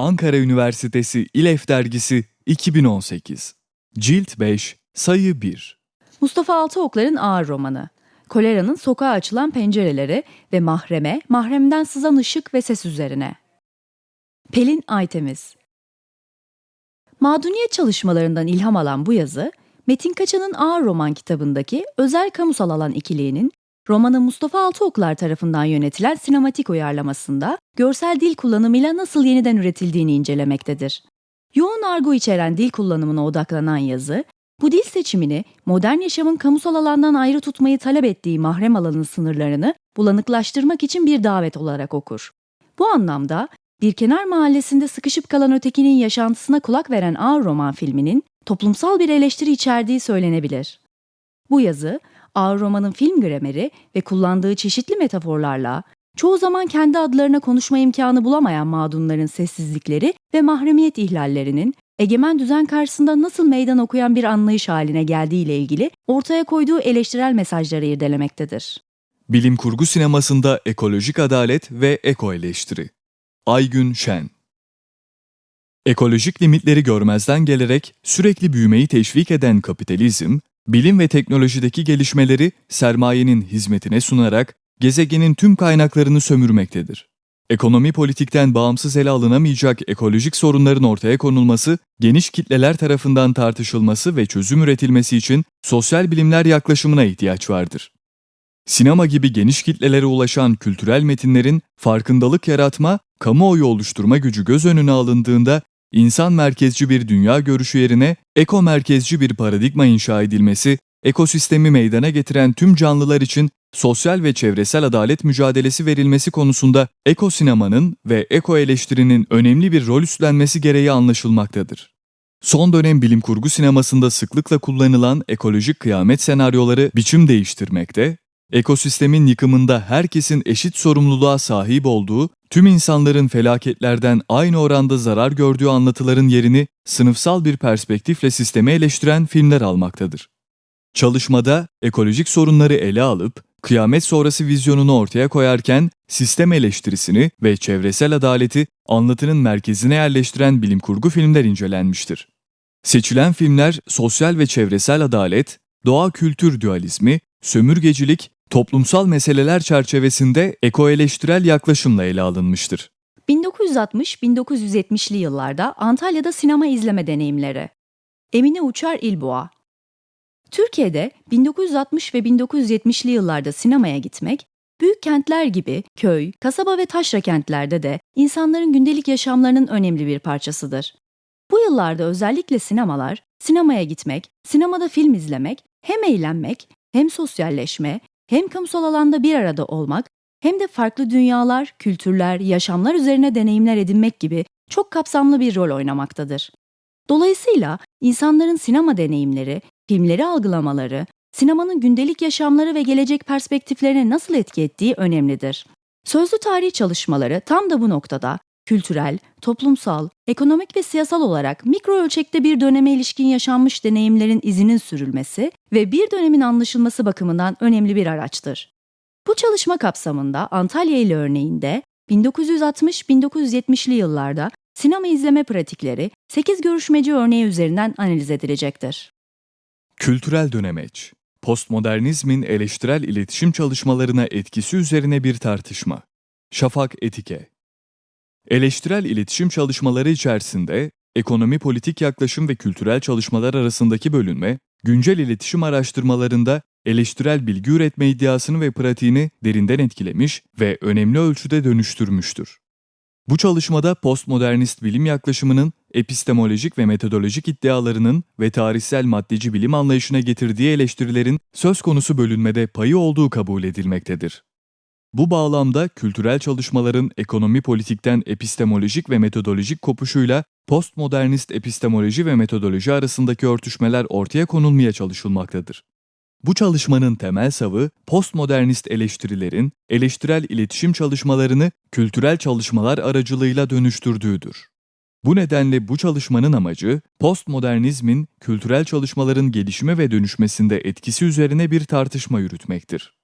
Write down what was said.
Ankara Üniversitesi İLEF Dergisi 2018 Cilt 5 Sayı 1 Mustafa Altıoklar'ın ağır romanı. Kolera'nın sokağa açılan pencereleri ve mahreme, mahremden sızan ışık ve ses üzerine. Pelin Aytemiz Mağduniyet çalışmalarından ilham alan bu yazı, Metin Kaçan'ın Ağır Roman kitabındaki özel kamusal alan ikiliğinin romanı Mustafa Altıoklar tarafından yönetilen sinematik uyarlamasında görsel dil kullanımıyla nasıl yeniden üretildiğini incelemektedir. Yoğun argo içeren dil kullanımına odaklanan yazı, bu dil seçimini modern yaşamın kamusal alandan ayrı tutmayı talep ettiği mahrem alanın sınırlarını bulanıklaştırmak için bir davet olarak okur. Bu anlamda bir kenar mahallesinde sıkışıp kalan ötekinin yaşantısına kulak veren ağır roman filminin toplumsal bir eleştiri içerdiği söylenebilir. Bu yazı, ağır romanın film grameri ve kullandığı çeşitli metaforlarla çoğu zaman kendi adlarına konuşma imkanı bulamayan mağdunların sessizlikleri ve mahremiyet ihlallerinin egemen düzen karşısında nasıl meydan okuyan bir anlayış haline geldiği ile ilgili ortaya koyduğu eleştirel mesajları irdelemektedir. Bilim kurgu sinemasında ekolojik adalet ve eko eleştiri. Aygün Şen Ekolojik limitleri görmezden gelerek sürekli büyümeyi teşvik eden kapitalizm, bilim ve teknolojideki gelişmeleri sermayenin hizmetine sunarak gezegenin tüm kaynaklarını sömürmektedir. Ekonomi politikten bağımsız ele alınamayacak ekolojik sorunların ortaya konulması, geniş kitleler tarafından tartışılması ve çözüm üretilmesi için sosyal bilimler yaklaşımına ihtiyaç vardır. Sinema gibi geniş kitlelere ulaşan kültürel metinlerin farkındalık yaratma, kamuoyu oluşturma gücü göz önüne alındığında insan merkezci bir dünya görüşü yerine eko merkezci bir paradigma inşa edilmesi, ekosistemi meydana getiren tüm canlılar için sosyal ve çevresel adalet mücadelesi verilmesi konusunda ekosinemanın ve eko eleştirinin önemli bir rol üstlenmesi gereği anlaşılmaktadır. Son dönem bilim kurgu sinemasında sıklıkla kullanılan ekolojik kıyamet senaryoları biçim değiştirmekte, ekosistemin yıkımında herkesin eşit sorumluluğa sahip olduğu, tüm insanların felaketlerden aynı oranda zarar gördüğü anlatıların yerini sınıfsal bir perspektifle sistemi eleştiren filmler almaktadır. Çalışmada ekolojik sorunları ele alıp kıyamet sonrası vizyonunu ortaya koyarken sistem eleştirisini ve çevresel adaleti anlatının merkezine yerleştiren bilim kurgu filmler incelenmiştir. Seçilen filmler sosyal ve çevresel adalet, doğa kültür dualizmi, sömürgecilik, toplumsal meseleler çerçevesinde ekoeleştirel yaklaşımla ele alınmıştır. 1960-1970'li yıllarda Antalya'da sinema izleme deneyimleri. Emine Uçar İlboğa Türkiye'de 1960 ve 1970'li yıllarda sinemaya gitmek, büyük kentler gibi köy, kasaba ve taşra kentlerde de insanların gündelik yaşamlarının önemli bir parçasıdır. Bu yıllarda özellikle sinemalar, sinemaya gitmek, sinemada film izlemek, hem eğlenmek, hem sosyalleşme, hem kamusal alanda bir arada olmak, hem de farklı dünyalar, kültürler, yaşamlar üzerine deneyimler edinmek gibi çok kapsamlı bir rol oynamaktadır. Dolayısıyla insanların sinema deneyimleri, filmleri algılamaları, sinemanın gündelik yaşamları ve gelecek perspektiflerine nasıl etki ettiği önemlidir. Sözlü tarih çalışmaları tam da bu noktada kültürel, toplumsal, ekonomik ve siyasal olarak mikro ölçekte bir döneme ilişkin yaşanmış deneyimlerin izinin sürülmesi ve bir dönemin anlaşılması bakımından önemli bir araçtır. Bu çalışma kapsamında Antalya ile örneğinde 1960-1970'li yıllarda sinema izleme pratikleri 8 görüşmeci örneği üzerinden analiz edilecektir. Kültürel dönemeç, postmodernizmin eleştirel iletişim çalışmalarına etkisi üzerine bir tartışma. Şafak Etike Eleştirel iletişim çalışmaları içerisinde ekonomi politik yaklaşım ve kültürel çalışmalar arasındaki bölünme, güncel iletişim araştırmalarında eleştirel bilgi üretme iddiasını ve pratiğini derinden etkilemiş ve önemli ölçüde dönüştürmüştür. Bu çalışmada postmodernist bilim yaklaşımının epistemolojik ve metodolojik iddialarının ve tarihsel maddeci bilim anlayışına getirdiği eleştirilerin söz konusu bölünmede payı olduğu kabul edilmektedir. Bu bağlamda kültürel çalışmaların ekonomi politikten epistemolojik ve metodolojik kopuşuyla postmodernist epistemoloji ve metodoloji arasındaki örtüşmeler ortaya konulmaya çalışılmaktadır. Bu çalışmanın temel savı postmodernist eleştirilerin eleştirel iletişim çalışmalarını kültürel çalışmalar aracılığıyla dönüştürdüğüdür. Bu nedenle bu çalışmanın amacı postmodernizmin kültürel çalışmaların gelişme ve dönüşmesinde etkisi üzerine bir tartışma yürütmektir.